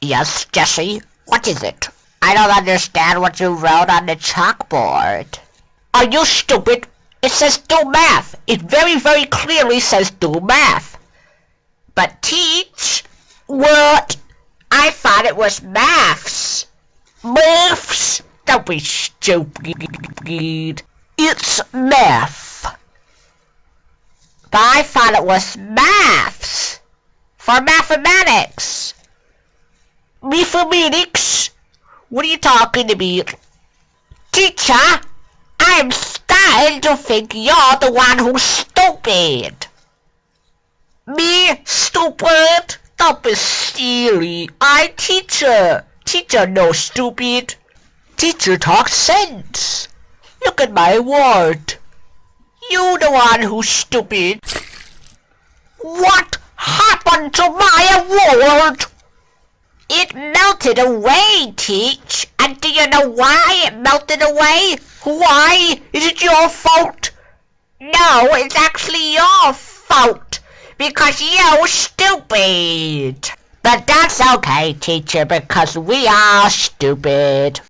Yes, Jesse, what is it? I don't understand what you wrote on the chalkboard. Are you stupid? It says do math. It very, very clearly says do math. But teach? What? I thought it was maths. Maths? Don't be stupid. It's math. But I thought it was maths. For mathematics. Mathematics? What are you talking about? Teacher, I'm starting to think you're the one who's stupid. Me? Stupid? Don't be silly. I teacher. Teacher no stupid. Teacher talks sense. Look at my word. You the one who's stupid. What happened to my world? Melted away, Teach. And do you know why it melted away? Why? Is it your fault? No, it's actually your fault. Because you're stupid. But that's okay, teacher, because we are stupid.